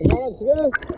Налог связь.